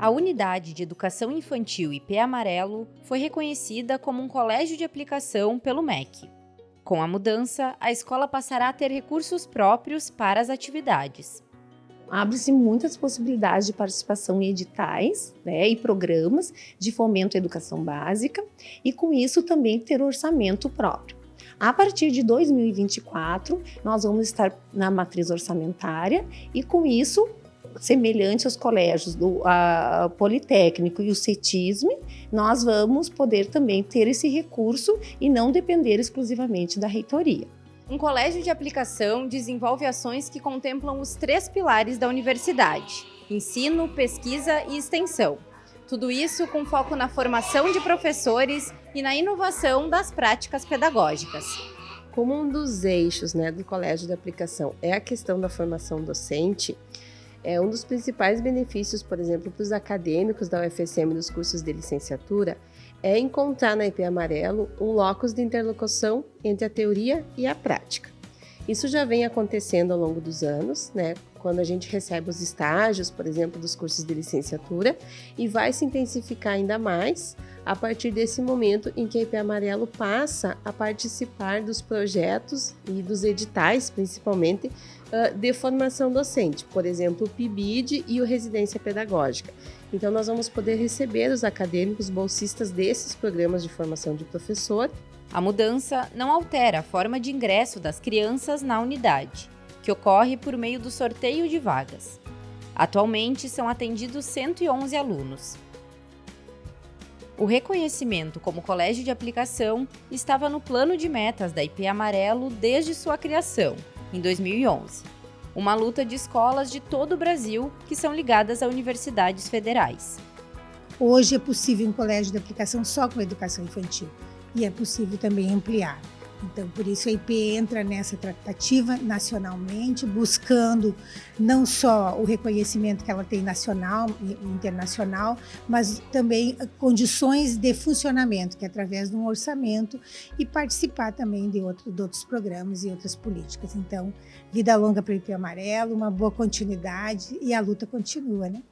A Unidade de Educação Infantil IP Amarelo foi reconhecida como um colégio de aplicação pelo MEC. Com a mudança, a escola passará a ter recursos próprios para as atividades. Abre-se muitas possibilidades de participação em editais né, e programas de fomento à educação básica e, com isso, também ter orçamento próprio. A partir de 2024, nós vamos estar na matriz orçamentária e, com isso, semelhante aos colégios do a, Politécnico e o CETISM, nós vamos poder também ter esse recurso e não depender exclusivamente da reitoria. Um colégio de aplicação desenvolve ações que contemplam os três pilares da universidade, ensino, pesquisa e extensão. Tudo isso com foco na formação de professores e na inovação das práticas pedagógicas. Como um dos eixos né, do colégio de aplicação é a questão da formação docente, é um dos principais benefícios, por exemplo, para os acadêmicos da UFSM dos cursos de licenciatura, é encontrar na IP Amarelo um locus de interlocução entre a teoria e a prática. Isso já vem acontecendo ao longo dos anos, né? Quando a gente recebe os estágios, por exemplo, dos cursos de licenciatura, e vai se intensificar ainda mais a partir desse momento em que a IP Amarelo passa a participar dos projetos e dos editais, principalmente, de formação docente, por exemplo, o PIBID e o Residência Pedagógica. Então, nós vamos poder receber os acadêmicos bolsistas desses programas de formação de professor. A mudança não altera a forma de ingresso das crianças na unidade, que ocorre por meio do sorteio de vagas. Atualmente, são atendidos 111 alunos. O reconhecimento como colégio de aplicação estava no plano de metas da IP Amarelo desde sua criação, em 2011. Uma luta de escolas de todo o Brasil que são ligadas a universidades federais. Hoje é possível um colégio de aplicação só com educação infantil e é possível também ampliar. Então, por isso a IP entra nessa tratativa nacionalmente, buscando não só o reconhecimento que ela tem nacional e internacional, mas também condições de funcionamento, que é através de um orçamento, e participar também de, outro, de outros programas e outras políticas. Então, vida longa para o IP Amarelo, uma boa continuidade e a luta continua, né?